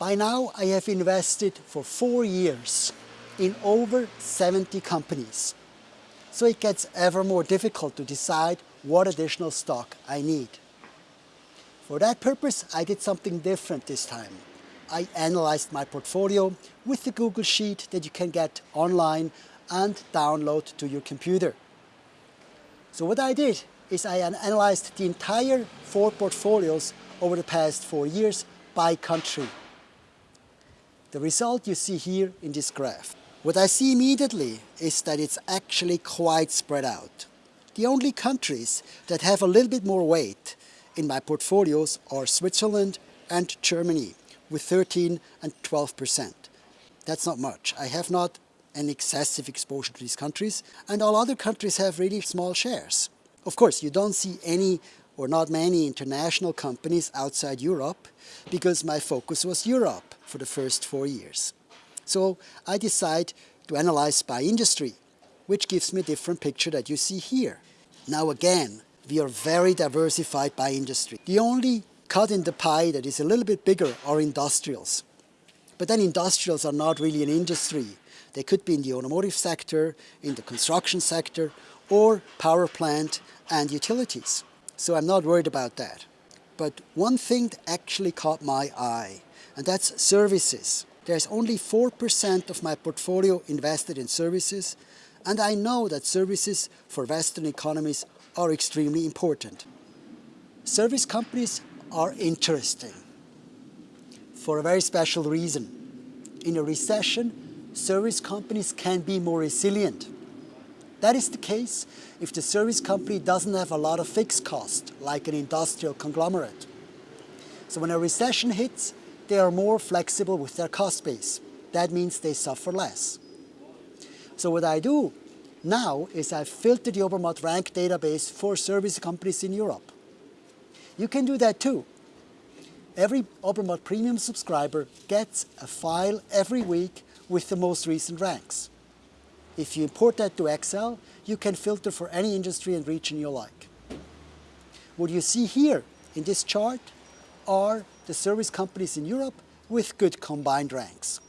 By now I have invested for four years in over 70 companies. So it gets ever more difficult to decide what additional stock I need. For that purpose, I did something different this time. I analyzed my portfolio with the Google Sheet that you can get online and download to your computer. So what I did is I analyzed the entire four portfolios over the past four years by country. The result you see here in this graph. What I see immediately is that it's actually quite spread out. The only countries that have a little bit more weight in my portfolios are Switzerland and Germany with 13 and 12 percent. That's not much. I have not an excessive exposure to these countries and all other countries have really small shares. Of course, you don't see any or not many international companies outside Europe because my focus was Europe for the first four years. So I decide to analyze by industry, which gives me a different picture that you see here. Now again, we are very diversified by industry. The only cut in the pie that is a little bit bigger are industrials. But then industrials are not really an industry. They could be in the automotive sector, in the construction sector, or power plant and utilities. So I'm not worried about that. But one thing that actually caught my eye, and that's services. There's only 4% of my portfolio invested in services, and I know that services for Western economies are extremely important. Service companies are interesting for a very special reason. In a recession, service companies can be more resilient. That is the case if the service company doesn't have a lot of fixed cost, like an industrial conglomerate. So when a recession hits, they are more flexible with their cost base. That means they suffer less. So what I do now is I filter the Obermatt rank database for service companies in Europe. You can do that too. Every Obermatt premium subscriber gets a file every week with the most recent ranks. If you import that to Excel, you can filter for any industry and region you like. What you see here in this chart are the service companies in Europe with good combined ranks.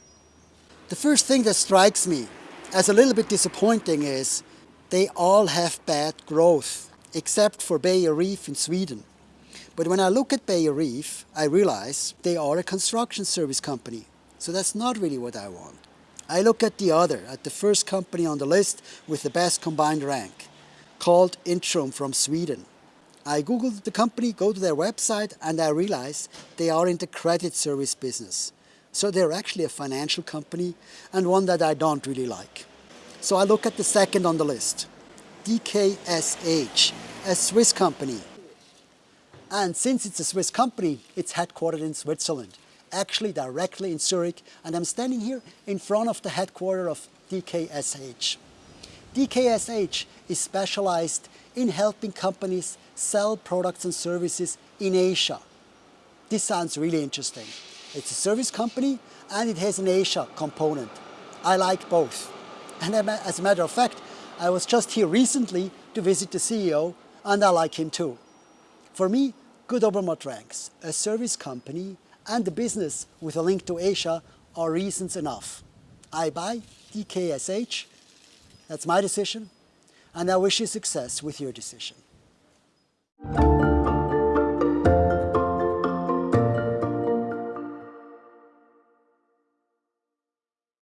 The first thing that strikes me as a little bit disappointing is they all have bad growth, except for Beijer Ref in Sweden. But when I look at Beijer Ref, I realize they are a construction service company. So that's not really what I want. I look at the other, at the first company on the list with the best combined rank, called Intrum from Sweden. I googled the company, go to their website, and I realize they are in the credit service business. So they're actually a financial company and one that I don't really like. So I look at the second on the list, DKSH, a Swiss company. And since it's a Swiss company, it's headquartered in Switzerland, actually directly in Zurich, and I'm standing here in front of the headquarters of DKSH. DKSH is specialized in helping companies sell products and services in Asia. This sounds really interesting. It's a service company and it has an Asia component. I like both. And as a matter of fact, I was just here recently to visit the CEO and I like him too. For me, Good Obermatt ranks, a service company and a business with a link to Asia are reasons enough. I buy DKSH, that's my decision, and I wish you success with your decision.